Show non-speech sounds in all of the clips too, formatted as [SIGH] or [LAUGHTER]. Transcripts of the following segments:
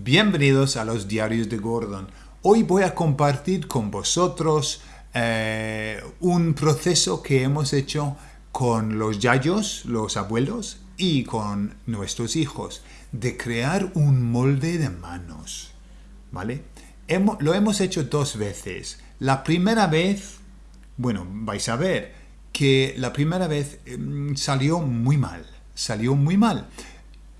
Bienvenidos a los diarios de Gordon. Hoy voy a compartir con vosotros eh, un proceso que hemos hecho con los yayos, los abuelos, y con nuestros hijos, de crear un molde de manos. ¿Vale? lo hemos hecho dos veces. La primera vez, bueno, vais a ver que la primera vez em, salió muy mal. Salió muy mal.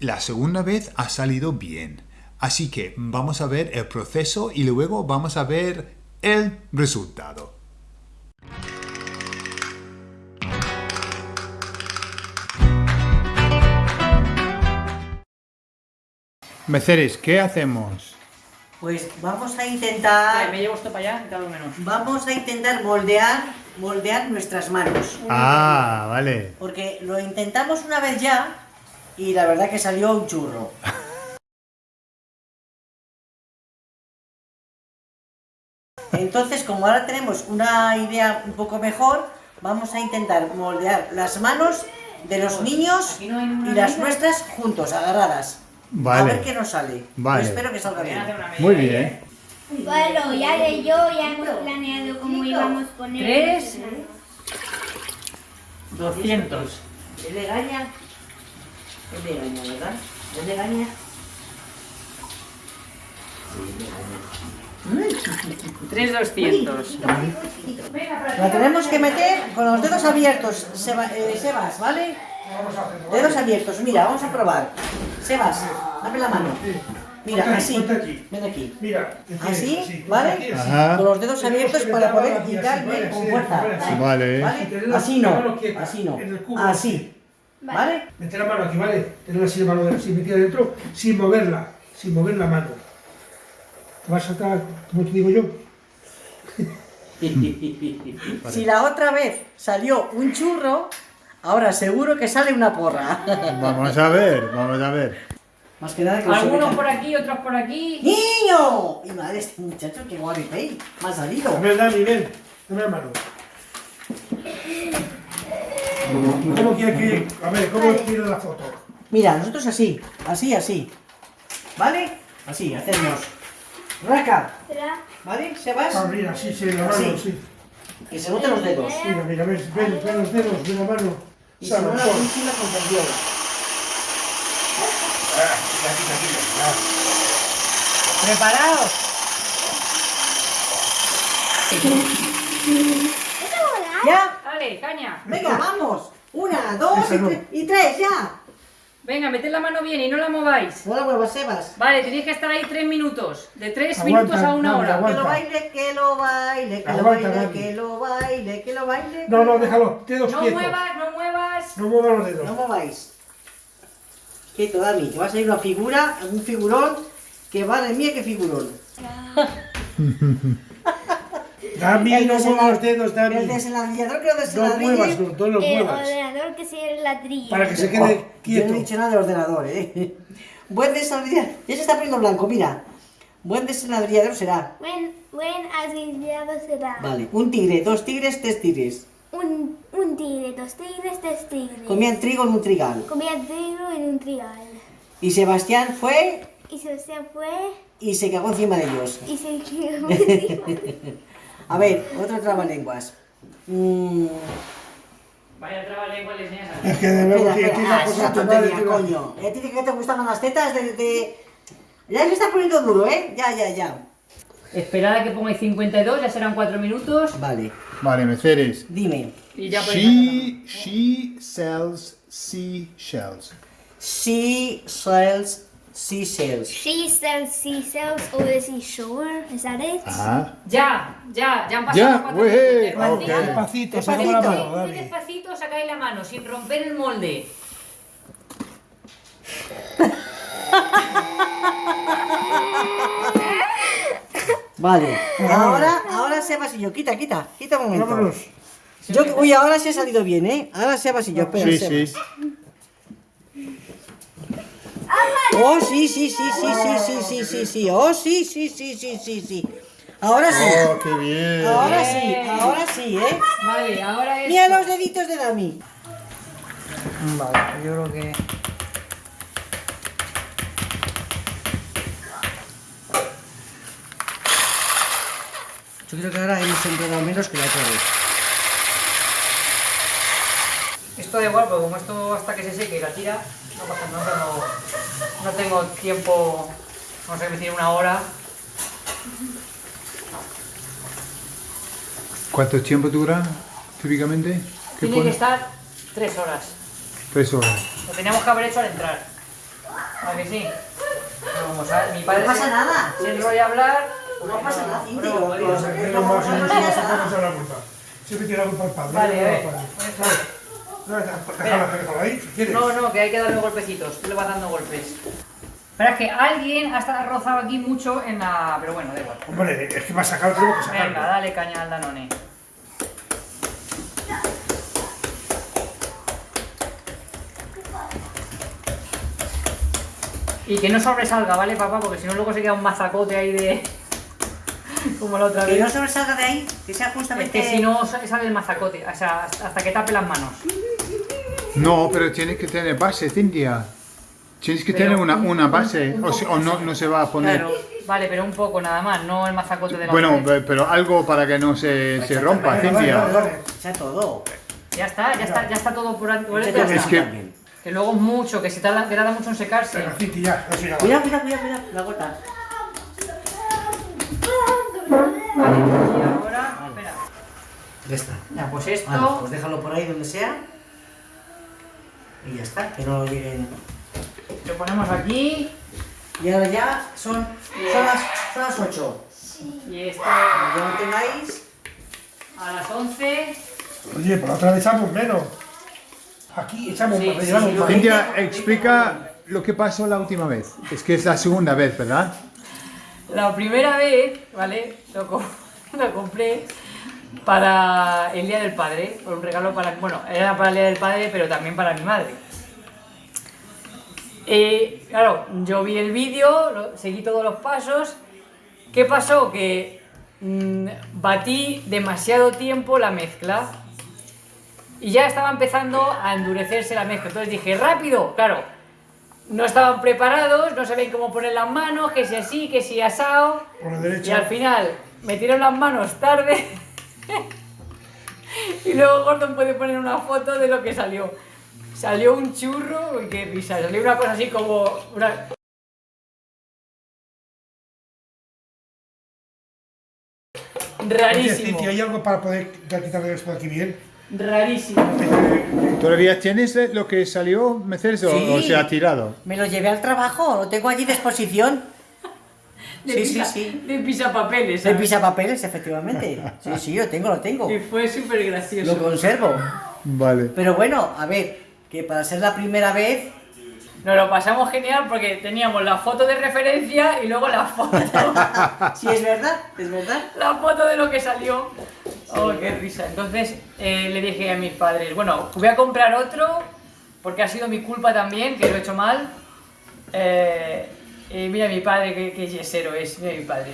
La segunda vez ha salido bien. Así que vamos a ver el proceso y luego vamos a ver el resultado. Meceres, ¿qué hacemos? Pues vamos a intentar... me llevo esto para allá, cada menos. Vamos a intentar moldear, moldear nuestras manos. Ah, vale. Porque lo intentamos una vez ya y la verdad que salió un churro. [LAUGHS] Entonces, como ahora tenemos una idea un poco mejor, vamos a intentar moldear las manos de los niños y las nuestras juntos, agarradas. A ver qué nos sale. Espero que salga bien. Muy bien. Bueno, ya de yo ya hemos planeado cómo íbamos a poner. Tres. 200. Es de gaña. Es de gaña, ¿verdad? Es de gaña. Sí, de gaña. 3200. La tenemos que meter con los dedos abiertos, eh, Sebas, ¿vale? Dedos abiertos, mira, vamos a probar. Sebas, abre la mano. Mira, así. Ven aquí. Así, ¿vale? Con los dedos abiertos para poder quitar con fuerza. Vale. ¿Vale? Así no, así no. Así. ¿Vale? Meter la mano aquí, ¿vale? Tener así la mano así metida dentro sin moverla, sin mover la mano. Te vas a saltar, como te digo yo. [LAUGHS] si la otra vez salió un churro, Ahora seguro que sale una porra. [LAUGHS] Vamos a ver, vamos a ver. Más que nada que Algunos por aquí, otros por aquí. ¡Niño! Y madre, este muchacho, qué guaripey. Me ha salido. Dame, Dani, ven. Dame la mano. ¿Cómo quiere que.? A ver, ¿cómo quiere la foto? Mira, nosotros así, así, así. ¿Vale? Así, hacemos. Raca. ¿Vale? ¿Se vas? Ah, mira, sí, sí, la mano, sí. Que se noten los dedos. Mira, mira, ven, ven, ven los dedos de la mano. Y no la pintura con tendión. ¿Preparados? ¿Ya? Dale, caña. Venga, vamos. Una, dos y, tres, ya. Venga, meted la mano bien y no la mováis. No la muevas, Sebas. Vale, tenéis que estar ahí tres minutos. De tres minutos a una hora. Que lo baile, que lo baile, que lo baile, que lo baile, que lo baile. No, no, déjalo. Dedos no muevas, no muevas. No muevas los dedos. No mováis. Quieto, Dani, que va a salir una figura, un figurón, que de mía, qué figurón. [LAUGHS] Dami, no muevas los dedos, Dami. El desenladrillador que lo desenladrille. No muevas, no, no los el muevas. El ordenador que sea el ladrillo. Para que se quede oh, quieto. Yo no he dicho nada del ordenador, ¿eh? [LAUGHS] Buen desenladrillador. Ya se está poniendo blanco, mira. Buen desenladrillador será. Buen, buen será. Vale, un tigre, dos tigres, tres tigres. Un, un tigre, dos tigres, tres tigres. Comían trigo en un trigal. Comían trigo en un trigal. Y Sebastián fue... Y Sebastián fue... Y se cagó encima de ellos. Y se cagó encima [LAUGHS] A ver, otro trabalenguas. Mm. Vaya trabalenguas le enseñas a Es que de verdad que aquí la cosa tontería, coño. ¿Y a ti que te gustaban las tetas de, de... Ya se está poniendo duro, ¿eh? Ya, ya, ya. Esperad a que pongáis 52, ya serán 4 minutos. Vale. Vale, Meceres. Dime. Y ya she, she sells seashells. She sells seashells. She sells seashells over the seashore. Is that it? Ajá. Ya, ya, ya han pasado Ya, cuatro wey, minutos. ok. Despacito, Despacito. sacamos la mano, Muy Dani. despacito sacáis la mano, sin romper el molde. [LAUGHS] Vale. Ahora, ahora Sebas y yo. Quita, quita. Quita un momento. Vámonos. Yo, uy, ahora sí ha salido bien, ¿eh? Ahora Sebas y yo. Espera, Sí, Sebas. sí. Oh, sí, sí, sí, sí, sí, sí, sí, sí, sí. Oh, sí, sí, sí, sí, sí, sí. Ahora sí. Oh, qué bien. Ahora sí, ahora sí, ¿eh? Vale, ahora es... Mira los deditos de Dami. Vale, yo creo que... Yo creo que ahora hemos entrado menos que la otra vez. Esto da igual, porque como esto hasta que se seque y la tira, no pasa nada, no no tengo tiempo, no sé, decir una hora. ¿Cuánto tiempo dura típicamente? ¿Qué Tiene que estar tres horas. Tres horas. Lo teníamos que haber hecho al entrar. ¿A que sí? No, como sabe, mi padre No pasa se, nada. se enrolla a hablar. No pasa nada, vamos a a la culpa. Siempre tiene la culpa el padre. Vale, a no ver. el padre. Eso. No, déjalo, déjalo ahí, si quieres. No, no, que hay que darle golpecitos. Tú le vas dando golpes. Pero es que alguien ha estado rozado aquí mucho en la... Pero bueno, da igual. Hombre, es que va a sacar, tenemos que sacarlo. Venga, dale caña al Danone. Y que no sobresalga, ¿vale, papá? Porque si no luego se queda un mazacote ahí de... [LAUGHS] Como la otra Que no vez. sobresalga de ahí, que sea Es justamente... que si no sa- sale el mazacote, o sea, hasta que tape las manos. No, pero tienes que tener base, Cintia. Tienes que Pero tener una, un- una un- base, un o, si- o no, no se va a poner. Claro, vale, pero un poco nada más, no el mazacote de la Bueno, pero algo para que no se, se rompa, Vale, Cintia. vale, vale. Echa todo. Ya está, ya está, ya está todo por aquí. Está. que-. Que luego es mucho, que se tarda, que tarda mucho en secarse. Venga, Cinti, ya, eso ya va. Cuidado, cuidado, cuidado, cuidado, la gota. Vale, y ahora, espera. Ya está. Ya, pues esto. Vale, pues déjalo por ahí donde sea. Y ya está, que no lleguen. Lo ponemos aquí. Y ahora ya son, son, las, son las 8. Y esto Ya lo tengáis. a las 11. Oye, por otra vez echamos menos. Aquí echamos Sí, más, sí, sí, más. Cintia, explica lo que pasó la última vez. Es que es la segunda vez, ¿verdad? La primera vez, ¿vale? Lo, co- [LAUGHS] lo compré para el Día del Padre. Un regalo para. Bueno, era para el Día del Padre, pero también para mi madre. Eh, claro, yo vi el vídeo, lo- seguí todos los pasos. ¿Qué pasó? Que mm, batí demasiado tiempo la mezcla y ya estaba empezando a endurecerse la mezcla. Entonces dije, rápido, claro, no estaban preparados, no sabían cómo poner las manos, que si así, que si asado. Por la Y al final metieron las manos tarde. [LAUGHS] y luego Gordon puede poner una foto de lo que salió. Salió un churro, qué risa, salió una cosa así como. una- Rarísimo, ¿hay algo para poder quitarle esto de aquí bien? rarísimo. ¿Todavía tienes lo que salió, Mercedes, Sí. o se ha tirado? Me lo llevé al trabajo, lo tengo allí de exposición. De Sí, sí, pisa- sí. De pisapapeles. De pisapapeles, efectivamente. Sí, sí, lo tengo, lo tengo. Y fue súper gracioso. Lo conservo. Vale. Pero bueno, a ver, que para ser la primera vez, Nos lo pasamos genial porque teníamos la foto de referencia y luego la foto. [LAUGHS] sí es verdad, es verdad. la foto de lo que salió. Oh, qué risa. Entonces eh, le dije a mis padres, bueno, voy a comprar otro porque ha sido mi culpa también, que lo he hecho mal. Eh, y mira mi padre, qué, qué yesero es, mira mi padre.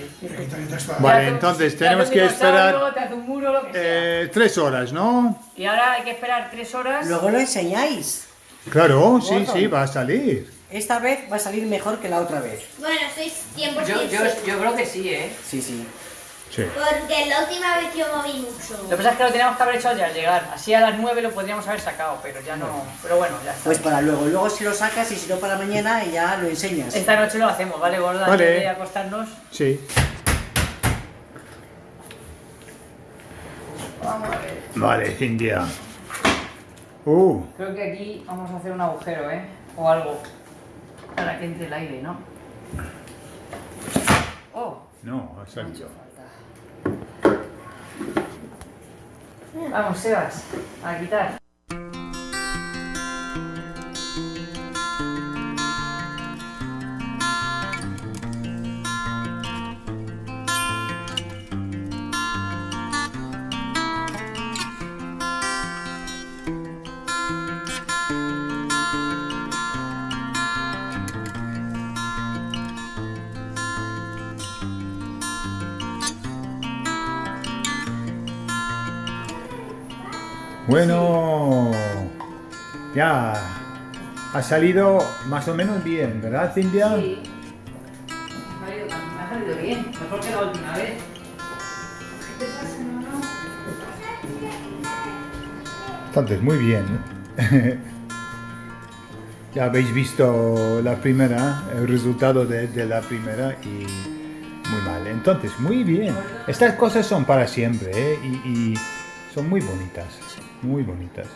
Vale, Te hace- entonces tenemos un que esperar, Te hace un muro, lo que sea. Eh, tres horas, ¿no? Y ahora hay que esperar tres horas. Luego lo enseñáis. Claro, sí, sí, va a salir. Esta vez va a salir mejor que la otra vez. Bueno, estoy 100% Yo, yo, yo creo que sí, ¿eh? Sí, sí. Sí. Porque la última vez yo moví mucho. Lo que pasa es que lo teníamos que haber hecho ya al llegar. Así a las 9 lo podríamos haber sacado, pero ya no. Pero bueno, ya está. Pues para luego. Luego si lo sacas y si no para mañana y ya lo enseñas. Esta noche lo hacemos, ¿vale, gorda? Vale. Antes de acostarnos. Sí. Vamos a ver. Vale, Cintia. Uh, Creo que aquí vamos a hacer un agujero, ¿eh? O algo. Para que entre el aire, ¿no? Oh, no, ha vamos, Sebas, a quitar. Bueno, ya ha salido más o menos bien, ¿verdad, Cintia? Sí. Me ha salido, me ha salido bien, mejor que la última vez. Entonces, muy bien. ya habéis visto la primera, el resultado de, de la primera y muy mal. Entonces, muy bien. Estas cosas son para siempre ¿eh? y, y son muy bonitas, muy bonitas.